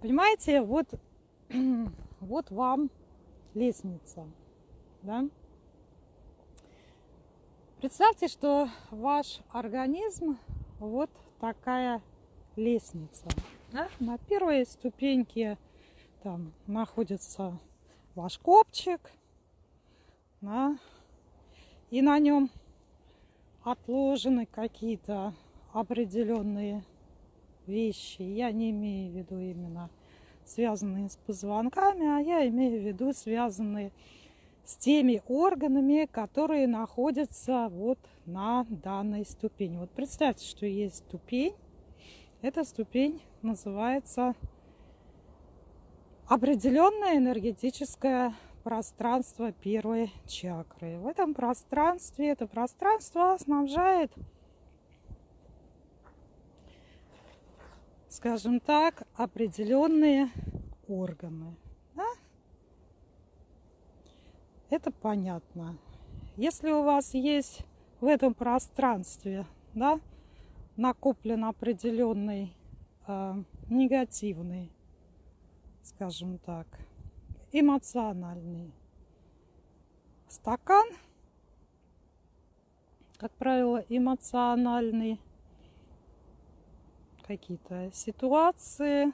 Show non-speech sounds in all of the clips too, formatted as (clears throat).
Понимаете, вот, (clears throat) вот вам лестница, да? Представьте, что ваш организм вот такая лестница. Да? На первой ступеньке там находится ваш копчик, да? и на нем отложены какие-то определенные вещи. Я не имею в виду именно связанные с позвонками, а я имею в виду связанные с теми органами, которые находятся вот на данной ступени. Вот представьте, что есть ступень. Эта ступень называется определенное энергетическое пространство первой чакры. В этом пространстве, это пространство снабжает скажем так, определенные органы. Да? Это понятно. Если у вас есть в этом пространстве да, накоплен определенный э, негативный, скажем так, эмоциональный стакан, как правило, эмоциональный какие-то ситуации,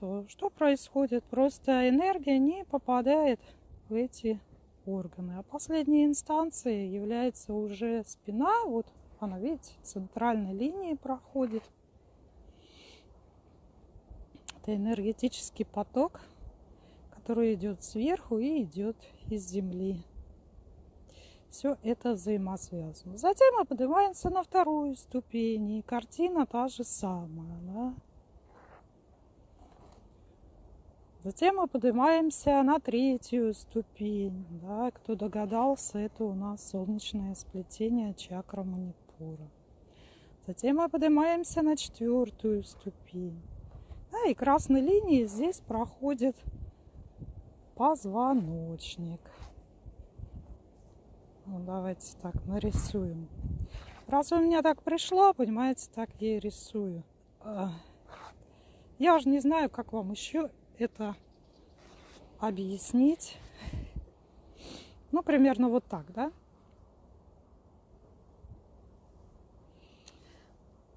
то что происходит? Просто энергия не попадает в эти органы. А последней инстанцией является уже спина. Вот она, видите, центральной линии проходит. Это энергетический поток, который идет сверху и идет из земли. Все это взаимосвязано. Затем мы поднимаемся на вторую ступень, и картина та же самая. Да? Затем мы поднимаемся на третью ступень. Да? Кто догадался, это у нас солнечное сплетение чакра манипура. Затем мы поднимаемся на четвертую ступень. Да, и красной линией здесь проходит позвоночник. Ну, давайте так нарисуем. Раз у меня так пришло, понимаете, так я и рисую. А, я уже не знаю, как вам еще это объяснить. Ну, примерно вот так, да?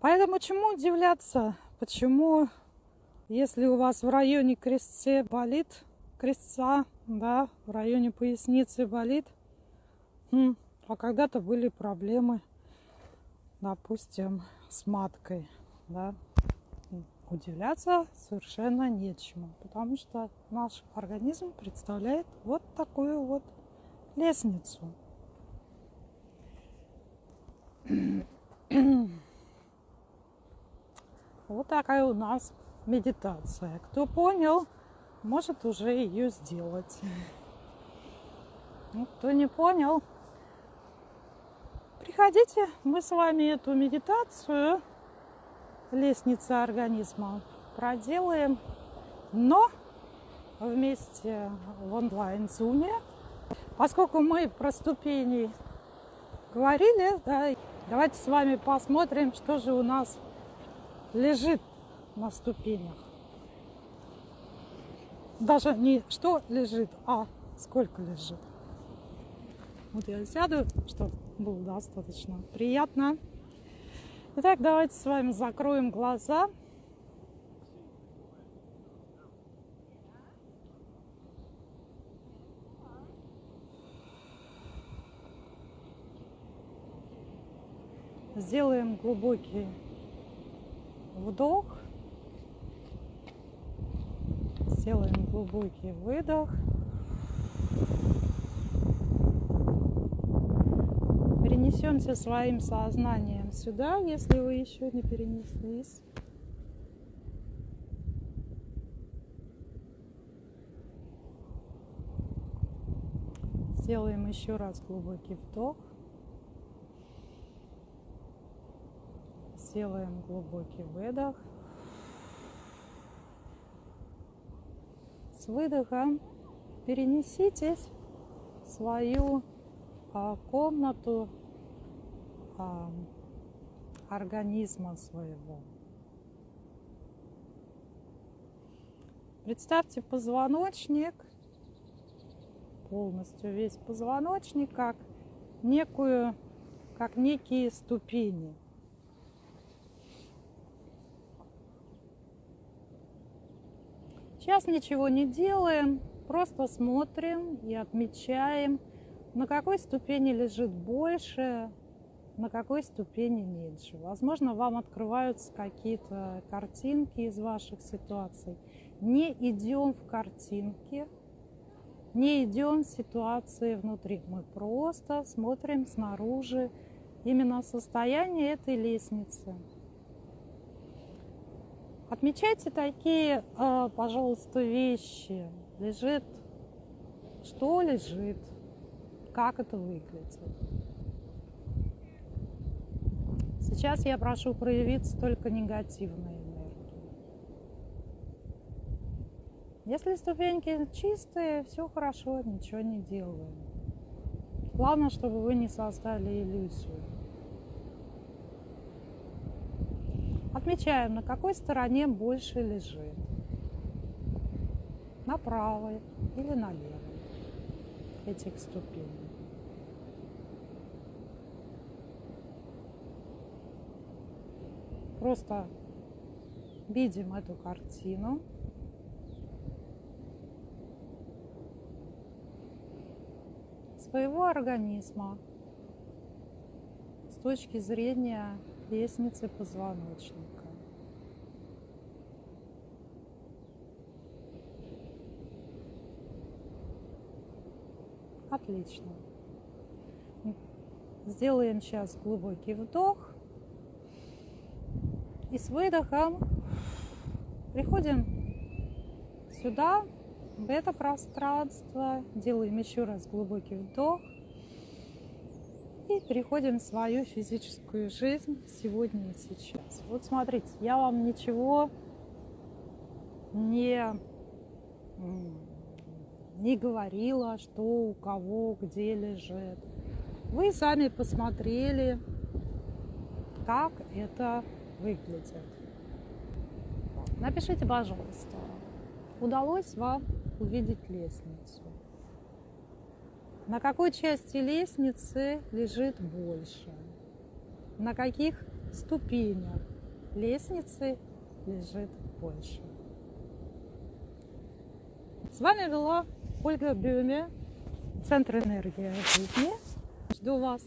Поэтому чему удивляться? Почему, если у вас в районе крестце болит, крестца, да, в районе поясницы болит – а когда-то были проблемы, допустим, с маткой, да. Удивляться совершенно нечему, потому что наш организм представляет вот такую вот лестницу. Вот такая у нас медитация. Кто понял, может уже ее сделать. Кто не понял, Приходите, мы с вами эту медитацию лестница организма проделаем, но вместе в онлайн-зуме. Поскольку мы про ступени говорили, да, давайте с вами посмотрим, что же у нас лежит на ступенях. Даже не что лежит, а сколько лежит. Вот я сяду, чтобы было достаточно приятно. Итак, давайте с вами закроем глаза. Сделаем глубокий вдох. Сделаем глубокий выдох. Перенесемся своим сознанием сюда, если вы еще не перенеслись. Сделаем еще раз глубокий вдох. Сделаем глубокий выдох. С выдохом перенеситесь в свою а, комнату а, организма своего. Представьте позвоночник, полностью весь позвоночник, как некую, как некие ступени. Сейчас ничего не делаем, просто смотрим и отмечаем, на какой ступени лежит больше, на какой ступени меньше. Возможно, вам открываются какие-то картинки из ваших ситуаций. Не идем в картинки, не идем в ситуации внутри. Мы просто смотрим снаружи именно состояние этой лестницы. Отмечайте такие, э, пожалуйста, вещи. Лежит, что лежит, как это выглядит. Сейчас я прошу проявиться только негативной энергии. Если ступеньки чистые, все хорошо, ничего не делаем. Главное, чтобы вы не создали иллюзию. Отмечаем, на какой стороне больше лежит. На правой или на левой этих ступеней. Просто видим эту картину. своего организма с точки зрения лестницы позвоночника. Отлично. Сделаем сейчас глубокий вдох. И с выдохом приходим сюда, в это пространство. Делаем еще раз глубокий вдох. И переходим в свою физическую жизнь сегодня и сейчас. Вот смотрите, я вам ничего не, не говорила, что у кого где лежит. Вы сами посмотрели, как это выглядит. Напишите, пожалуйста, удалось вам увидеть лестницу? На какой части лестницы лежит больше? На каких ступенях лестницы лежит больше? С вами была Ольга Бюме, Центр энергии жизни. Жду вас